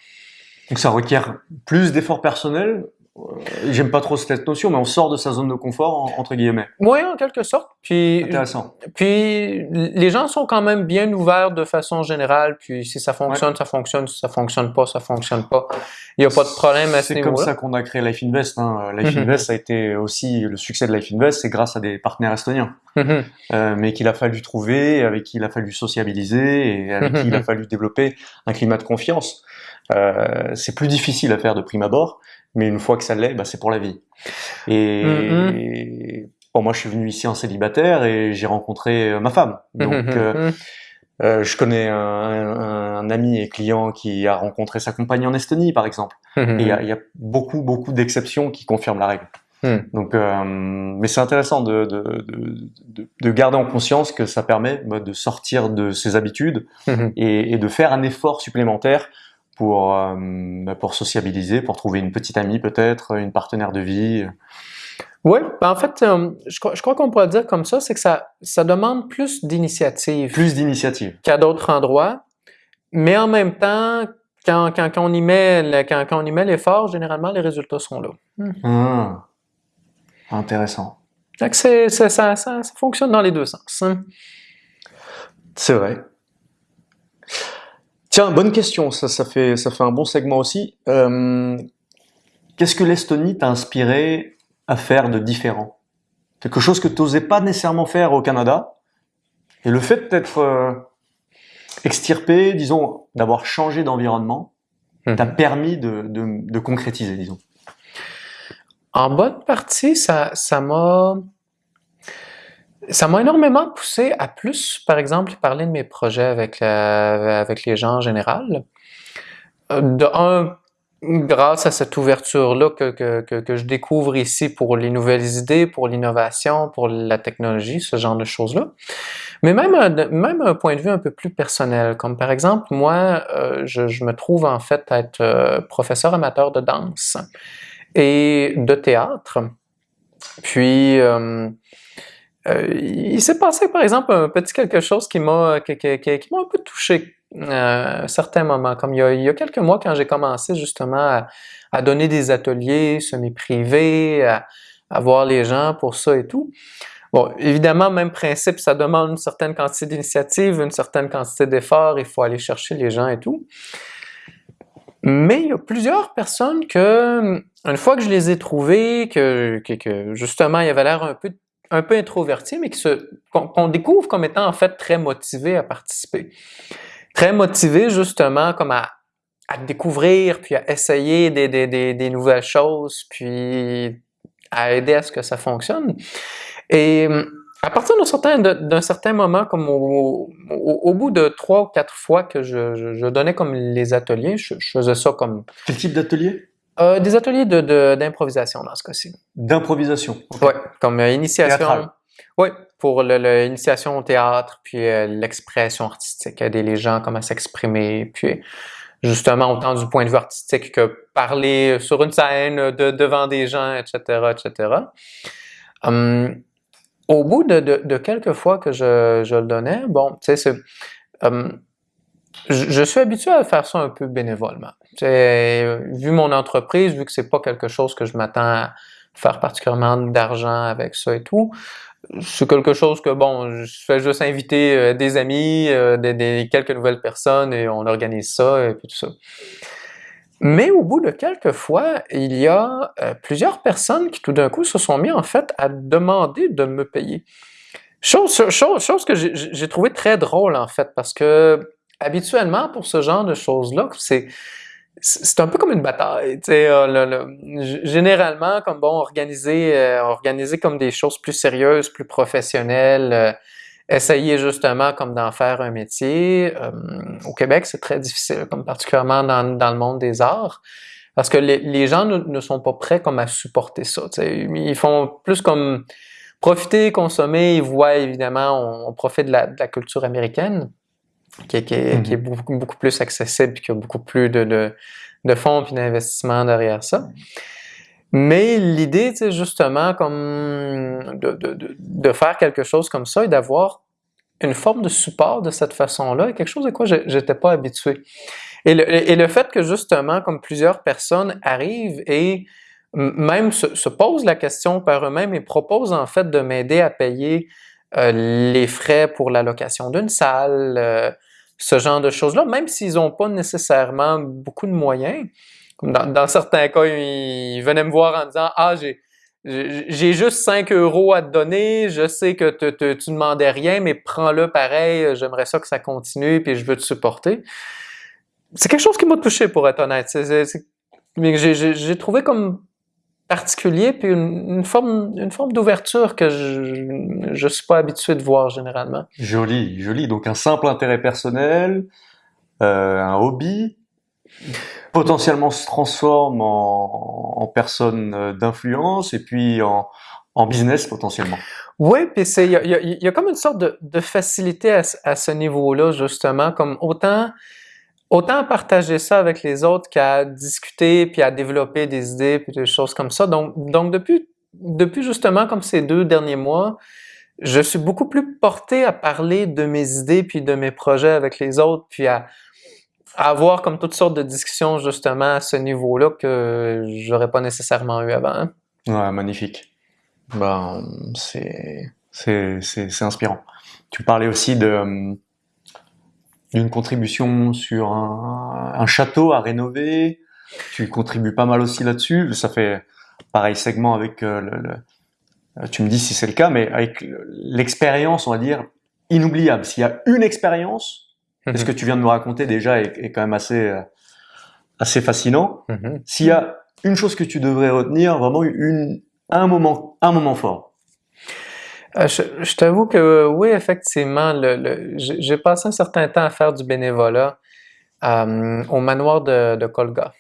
Donc ça requiert plus d'efforts personnels. Euh, J'aime pas trop cette notion, mais on sort de sa zone de confort, en- entre guillemets. Oui, en quelque sorte. Puis, Intéressant. puis les gens sont quand même bien ouverts de façon générale. Puis si ça fonctionne, ça fonctionne. Si ça fonctionne pas, ça fonctionne pas. Il n'y a pas de problème à ce C'est comme ça qu'on a créé Life Invest. Hein. Life Mhm. Invest a été aussi le succès de Life Invest, c'est grâce à des partenaires estoniens, Mhm. euh, mais qu'il a fallu trouver, avec qui il a fallu sociabiliser et avec qui il a fallu développer un climat de confiance. Euh, c'est plus difficile à faire de prime abord, mais une fois que ça l'est, bah, c'est pour la vie. Et bon, moi, je suis venu ici en célibataire et j'ai rencontré euh, ma femme. Donc, Mhm. euh, euh, je connais un, un- un ami et client qui a rencontré sa compagne en Estonie, par exemple. Et il y a, il y a beaucoup, beaucoup d'exceptions qui confirment la règle. Donc, euh, mais c'est intéressant de, de, de, de- de garder en conscience que ça permet bah, de sortir de ses habitudes et, et de faire un effort supplémentaire pour, euh, bah, pour sociabiliser, pour trouver une petite amie peut-être, une partenaire de vie. Oui, ben en fait, euh, je, crois- je crois qu'on pourrait dire comme ça, c'est que ça, ça demande plus d'initiative Plus d'initiatives. qu'à d'autres endroits, mais en même temps, quand, quand, quand on y met quand, quand on y met l'effort, généralement, les résultats sont là. Ah, intéressant. C'est- ça, ça, ça fonctionne dans les deux sens. hein. C'est vrai. Tiens, bonne question, ça, ça, fait, ça fait un bon segment aussi. Euh, Qu'est-ce que l'Estonie t'a inspiré à faire de différent? Quelque chose que tu n'osais pas nécessairement faire au Canada? Et le fait d'être euh, extirpé, disons, d'avoir changé d'environnement, t'a permis de, de, de concrétiser, disons? En bonne partie, ça, ça m'a, ça m'a énormément poussé à plus, par exemple, parler de mes projets avec, avec les gens en général. Euh, De un, grâce à cette ouverture-là que, que, que, je découvre ici pour les nouvelles idées, pour l'innovation, pour la technologie, ce genre de choses-là. Mais même, un- même un point de vue un peu plus personnel, comme par exemple, moi, euh, je, me trouve en fait être euh, professeur amateur de danse et de théâtre. Puis, euh, il s'est passé, par exemple, un petit quelque chose qui m'a qui, un peu touché euh, à un certain moment. Comme il y a, y quelques mois, quand j'ai commencé justement à, donner des ateliers semi-privés, à, voir les gens pour ça et tout. Bon, évidemment, même principe, ça demande une certaine quantité d'initiative, une certaine quantité d'efforts, il faut aller chercher les gens et tout. Mais il y a plusieurs personnes que, une fois que je les ai trouvées, que, que, que justement, il avait l'air un peu, un peu introverti, mais qu'on découvre comme étant en fait très motivés à participer. Très motivés justement comme à, à découvrir, puis à essayer des, des, des, nouvelles choses, puis à aider à ce que ça fonctionne. Et à partir d'un certain, certain moment, comme au, au, bout de trois ou quatre fois que je donnais comme les ateliers, je, je faisais ça comme Quel type d'atelier? Euh, des ateliers de, de- d'improvisation dans ce cas-ci. D'improvisation. Ouais, comme euh, initiation. Oui, pour l'initiation au théâtre, puis euh, l'expression artistique, aider les gens comme à s'exprimer, puis justement autant du point de vue artistique que parler sur une scène, de, devant des gens, etc., etc. Hum, au bout de, de- de quelques fois que je, je le donnais, bon, tu sais, c'est, hum, je, je suis habitué à faire ça un peu bénévolement. Vu mon entreprise, vu que c'est pas quelque chose que je m'attends à faire particulièrement d'argent avec ça et tout, c'est quelque chose que, bon, je fais juste inviter euh, des amis, euh, des, quelques nouvelles personnes et on organise ça et puis tout ça. Mais au bout de quelques fois, il y a euh, plusieurs personnes qui tout d'un coup se sont mis en fait à demander de me payer. Chose, chose, que j'ai trouvé très drôle en fait parce que habituellement pour ce genre de choses-là, c'est c'est un peu comme une bataille, euh, le- le- généralement comme bon organiser euh, organiser comme des choses plus sérieuses, plus professionnelles, euh, essayer justement comme d'en faire un métier. euh, au Québec, c'est très difficile, comme particulièrement dans, dans le monde des arts, parce que les, les gens ne, sont pas prêts comme à supporter ça. Ils font plus comme profiter, consommer. Ils voient évidemment, on, on profite de la, de la culture américaine, qui, est- qui est, Mhm. qui est beaucoup, beaucoup plus accessible, qui a beaucoup plus de, de, de fonds puis d'investissements derrière ça. Mais l'idée, c'est justement comme de, de, de, faire quelque chose comme ça et d'avoir une forme de support de cette façon-là est quelque chose à quoi je n'étais pas habitué. Et le, et le, fait que justement, comme plusieurs personnes arrivent et même se, se posent la question par eux-mêmes et proposent en fait de m'aider à payer les frais pour la location d'une salle, euh, ce genre de choses-là, même s'ils n'ont pas nécessairement beaucoup de moyens. Dans, dans, certains cas, ils venaient me voir en disant Ah, j'ai j'ai juste 5 euros à te donner, je sais que te, te, tu ne demandais rien, mais prends-le pareil, j'aimerais ça que ça continue, puis je veux te supporter. C'est quelque chose qui m'a touché, pour être honnête. J'ai trouvé comme particulier, puis une, forme, une forme d'ouverture que je ne suis pas habitué de voir généralement. Joli, joli. Donc un simple intérêt personnel, euh, un hobby, potentiellement se transforme en, en personne euh, d'influence et puis en, en, business potentiellement. Oui, puis il y a, y, y a, comme une sorte de, de facilité à, à ce niveau-là, justement, comme autant autant partager ça avec les autres qu'à discuter puis à développer des idées puis des choses comme ça. Donc, donc depuis, depuis justement comme ces deux derniers mois, je suis beaucoup plus porté à parler de mes idées puis de mes projets avec les autres puis à, avoir comme toutes sortes de discussions justement à ce niveau-là que j'aurais pas nécessairement eu avant. Hein. Ouais, magnifique. Ben, c'est, inspirant. Tu parlais aussi de, d'une contribution sur un, un, château à rénover. Tu contribues pas mal aussi là-dessus. Ça fait pareil segment avec euh, le, le, euh, tu me dis si c'est le cas, mais avec l'expérience, on va dire, inoubliable. S'il y a une expérience, mm ce que tu viens de nous raconter déjà est, est quand même assez, euh, assez fascinant. Mm-hmm. S'il y a une chose que tu devrais retenir, vraiment une, un moment, un moment fort. Euh, je, t'avoue que oui, effectivement, le, j'ai passé un certain temps à faire du bénévolat euh, au manoir de, de, Colga,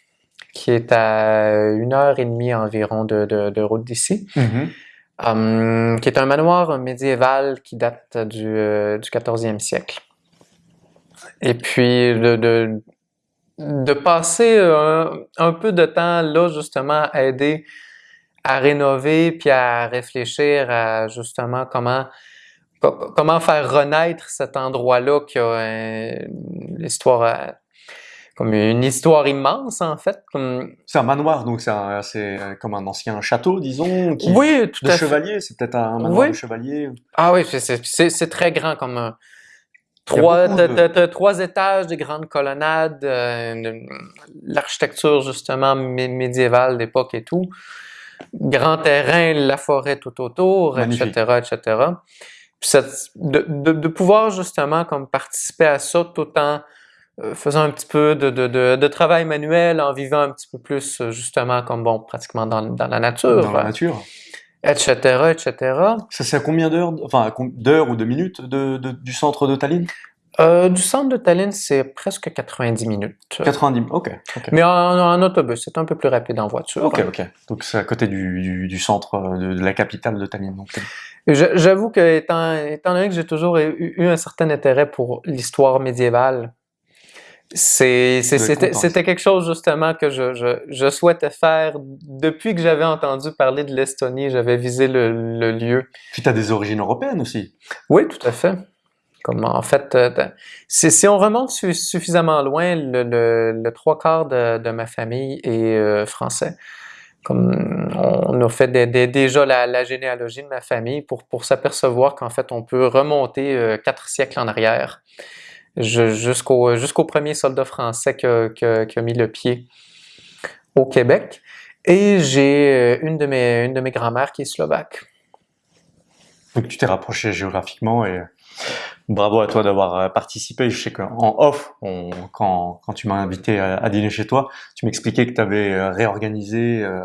qui est à une heure et demie environ de, de, route d'ici, mm-hmm. euh, qui est un manoir médiéval qui date du, du 14e siècle. Et puis de, de, de passer un, un, peu de temps là justement à aider à rénover puis à réfléchir à justement comment comment faire renaître cet endroit-là qui a l'histoire euh, comme une histoire immense en fait. C'est un manoir donc c'est euh, comme un ancien château disons. Qui, oui, tout de chevalier, c'est peut-être un manoir de chevalier. Ah oui, c'est très grand comme un, Trois, trois étages, des grandes colonnades, euh, l'architecture justement médiévale d'époque et tout grand terrain, la forêt tout autour, etc., etc. de, de, de, pouvoir justement comme participer à ça tout en euh, faisant un petit peu de, de, travail manuel, en vivant un petit peu plus justement comme bon, pratiquement dans, dans la nature. Dans la nature. Etc., etc. Ça c'est à combien d'heures, enfin d'heures ou de minutes du centre de Tallinn? Euh, du centre de Tallinn, c'est presque 90 minutes. 90, ok. Mais en, autobus, c'est un peu plus rapide en voiture. Ok, ok. Donc c'est à côté du, du, du centre de, de, la capitale de Tallinn. J'avoue que étant, étant donné que j'ai toujours eu, un certain intérêt pour l'histoire médiévale, c'était quelque chose justement que je, je, je, souhaitais faire depuis que j'avais entendu parler de l'Estonie. J'avais visé le, le lieu. Puis tu as des origines européennes aussi. Oui, tout à fait. En fait, euh, si, on remonte suffisamment loin, le, trois quarts de, ma famille est euh, français. Comme on a fait déjà la, généalogie de ma famille pour, s'apercevoir qu'en fait on peut remonter euh, quatre siècles en arrière jusqu'au premier soldat français qui a, qui a, mis le pied au Québec. Et j'ai une de mes une de mes grand-mères qui est slovaque. Donc tu t'es rapproché géographiquement et Bravo à toi d'avoir euh, participé. Je sais qu'en off, on, quand, quand, tu m'as invité à, dîner chez toi, tu m'expliquais que tu avais euh, réorganisé euh,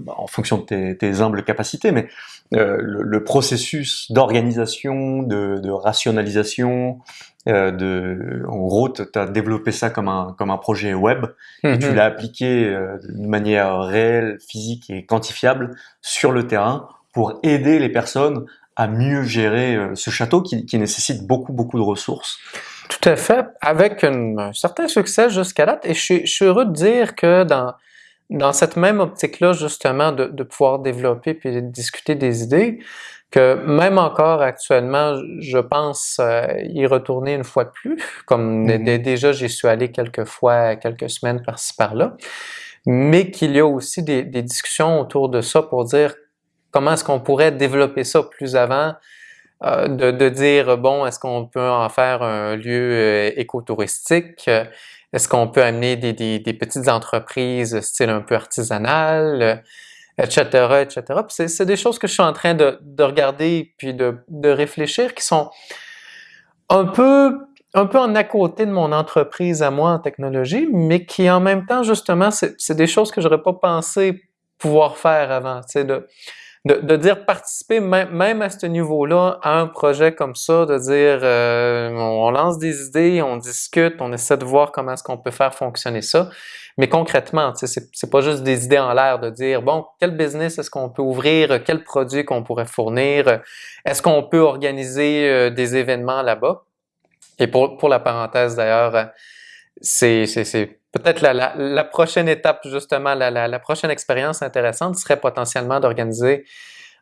bah, en fonction de tes, tes humbles capacités, mais le, le, processus d'organisation, de, de, rationalisation, de, en gros, tu as développé ça comme un, comme un projet web et tu mm-hmm. l'as appliqué de manière réelle, physique et quantifiable sur le terrain pour aider les personnes à mieux gérer euh, ce château qui, qui, nécessite beaucoup, beaucoup de ressources. Tout à fait, avec un certain succès jusqu'à date. Et je, je, suis heureux de dire que dans, dans cette même optique-là, justement, de, de, pouvoir développer puis de discuter des idées, que même encore actuellement, je pense euh, y retourner une fois de plus, comme mm-hmm. déjà j'y suis allé quelques fois, quelques semaines par-ci par-là, mais qu'il y a aussi des, des, discussions autour de ça pour dire comment est-ce qu'on pourrait développer ça plus avant, euh, de, de, dire, bon, est-ce qu'on peut en faire un lieu euh, écotouristique? Est-ce qu'on peut amener des, des, petites entreprises style un peu artisanal? etc., etc. c'est des choses que je suis en train de, de regarder puis de, de, réfléchir qui sont un peu un peu en à côté de mon entreprise à moi en technologie, mais qui en même temps, justement, c'est des choses que j'aurais pas pensé pouvoir faire avant. De, de, dire participer même, à ce niveau-là à un projet comme ça, de dire euh, on lance des idées, on discute, on essaie de voir comment est-ce qu'on peut faire fonctionner ça. Mais concrètement, c'est pas juste des idées en l'air de dire bon, quel business est-ce qu'on peut ouvrir, quel produit qu'on pourrait fournir, est-ce qu'on peut organiser euh, des événements là-bas? Et pour, pour la parenthèse d'ailleurs, c'est peut-être la, la, prochaine étape, justement, la, la prochaine expérience intéressante serait potentiellement d'organiser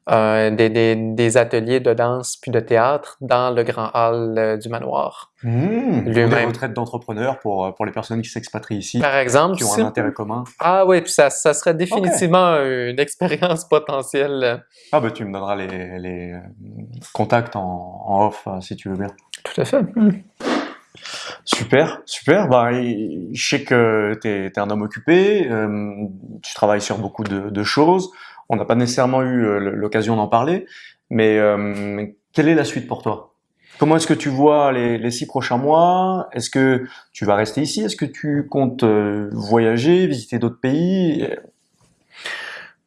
euh, des, des, des, ateliers de danse puis de théâtre dans le grand hall euh, du manoir. Mmh, des retraites d'entrepreneurs pour, euh, pour les personnes qui s'expatrient ici. Par exemple. Qui ont un intérêt commun. Ah oui, puis ça, ça serait définitivement une expérience potentielle. Ah ben tu me donneras les, les contacts en, en, off si tu veux bien. Tout à fait. Mmh. Super, super. Bah, je sais que tu es, un homme occupé, euh, tu travailles sur beaucoup de, choses. On n'a pas nécessairement eu euh, l'occasion d'en parler, mais euh, quelle est la suite pour toi? Comment est-ce que tu vois les, six prochains mois? Est-ce que tu vas rester ici? Est-ce que tu comptes voyager, visiter d'autres pays?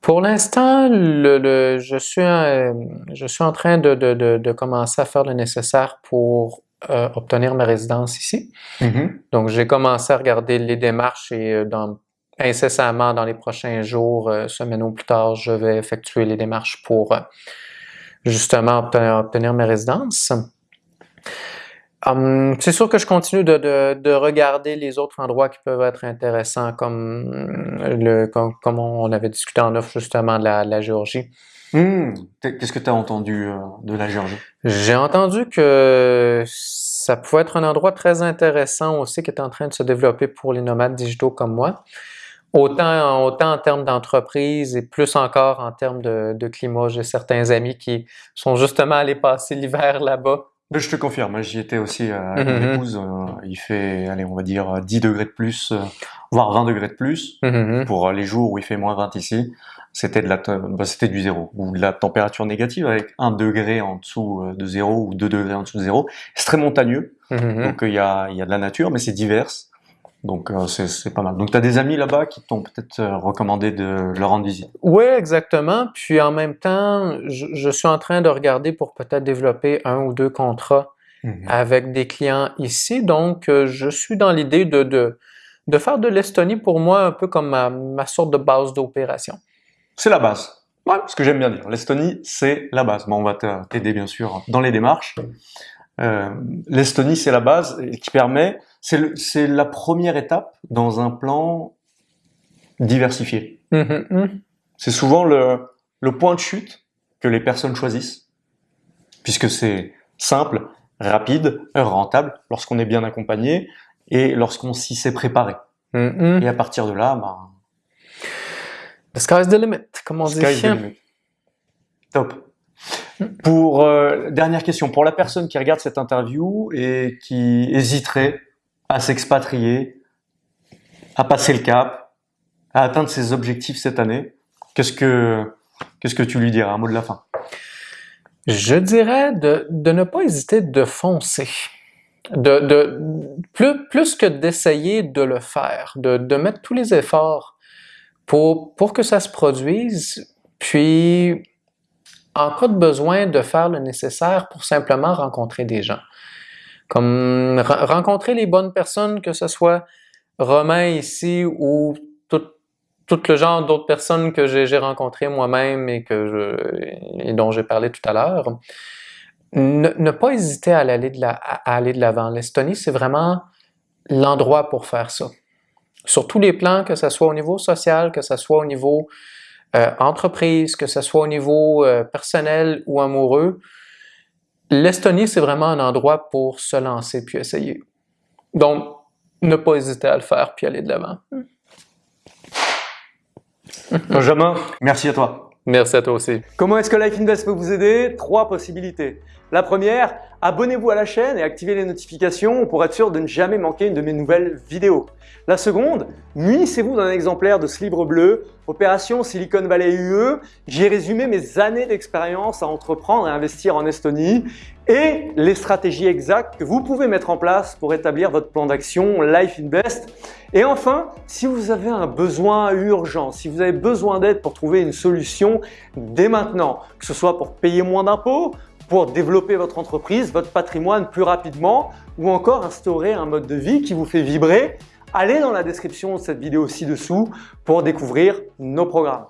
Pour l'instant, je, suis, je suis en train de, commencer à faire le nécessaire pour euh, obtenir ma résidence ici. Mm-hmm. Donc, j'ai commencé à regarder les démarches et euh, dans, incessamment dans les prochains jours, euh, semaines ou plus tard, je vais effectuer les démarches pour justement obtenir, obtenir ma résidence. Hum, c'est sûr que je continue de, de, de, regarder les autres endroits qui peuvent être intéressants, comme, le, comme, comme on avait discuté en offre justement de la, la Géorgie. Mmh. Qu'est-ce que tu as entendu euh, de la Géorgie? J'ai entendu que ça pouvait être un endroit très intéressant aussi qui est en train de se développer pour les nomades digitaux comme moi. Autant, autant en termes d'entreprise et plus encore en termes de climat. J'ai certains amis qui sont justement allés passer l'hiver là-bas. Je te confirme, j'y étais aussi euh, avec épouse. Euh, il fait, allez, on va dire 10 degrés de plus, voire 20 degrés de plus mmh pour les jours où il fait moins 20 ici c'était de la bah, c'était du zéro ou de la température négative avec un degré en dessous euh, de zéro ou deux degrés en dessous de zéro. C'est très montagneux, donc il y a il y a de la nature, mais c'est divers. Donc euh, c'est pas mal. Donc tu as des amis là-bas qui t'ont peut-être euh, recommandé de leur rendre visite? Oui, exactement. Puis en même temps, je, je, suis en train de regarder pour peut-être développer un ou deux contrats mm-hmm. avec des clients ici. Donc je suis dans l'idée de, de, de faire de l'Estonie pour moi un peu comme ma, ma sorte de base d'opération c'est la base. Ouais, ce que j'aime bien dire. L'Estonie, c'est la base. Bon, on va t'aider bien sûr dans les démarches. Euh, L'Estonie, c'est la base qui permet, c'est la première étape dans un plan diversifié. Mm-hmm, mm. C'est souvent le, le point de chute que les personnes choisissent, puisque c'est simple, rapide, rentable, lorsqu'on est bien accompagné et lorsqu'on s'y s'est préparé. Mm-hmm. Et à partir de là, bah, The sky's the limit, comme on dit. Sky's the limit. Top. Pour euh, dernière question, pour la personne qui regarde cette interview et qui hésiterait à s'expatrier, à passer le cap, à atteindre ses objectifs cette année, qu'est-ce que qu'est-ce que tu lui dirais, un mot de la fin? Je dirais de, ne pas hésiter de foncer. De, plus, que d'essayer de le faire, de, de mettre tous les efforts pour, pour que ça se produise, puis en cas de besoin de faire le nécessaire pour simplement rencontrer des gens. Comme rencontrer les bonnes personnes, que ce soit Romain ici ou tout, tout le genre d'autres personnes que j'ai rencontrées moi-même et, et dont j'ai parlé tout à l'heure. Ne, ne, pas hésiter à aller de l'avant. L'Estonie, c'est vraiment l'endroit pour faire ça. sur tous les plans, que ce soit au niveau social, que ce soit au niveau euh, entreprise, que ce soit au niveau euh, personnel ou amoureux, l'Estonie, c'est vraiment un endroit pour se lancer puis essayer. Donc, ne pas hésiter à le faire puis aller de l'avant. Benjamin, merci à toi. Merci à toi aussi. Comment est-ce que Life Invest peut vous aider? Trois possibilités. La première, abonnez-vous à la chaîne et activez les notifications pour être sûr de ne jamais manquer une de mes nouvelles vidéos. La seconde, munissez-vous d'un exemplaire de ce livre bleu, Opération Silicon Valley UE. J'y ai résumé mes années d'expérience à entreprendre et investir en Estonie et les stratégies exactes que vous pouvez mettre en place pour établir votre plan d'action Life Invest. Et enfin, si vous avez un besoin urgent, si vous avez besoin d'aide pour trouver une solution dès maintenant, que ce soit pour payer moins d'impôts, pour développer votre entreprise, votre patrimoine plus rapidement ou encore instaurer un mode de vie qui vous fait vibrer, allez dans la description de cette vidéo ci-dessous pour découvrir nos programmes.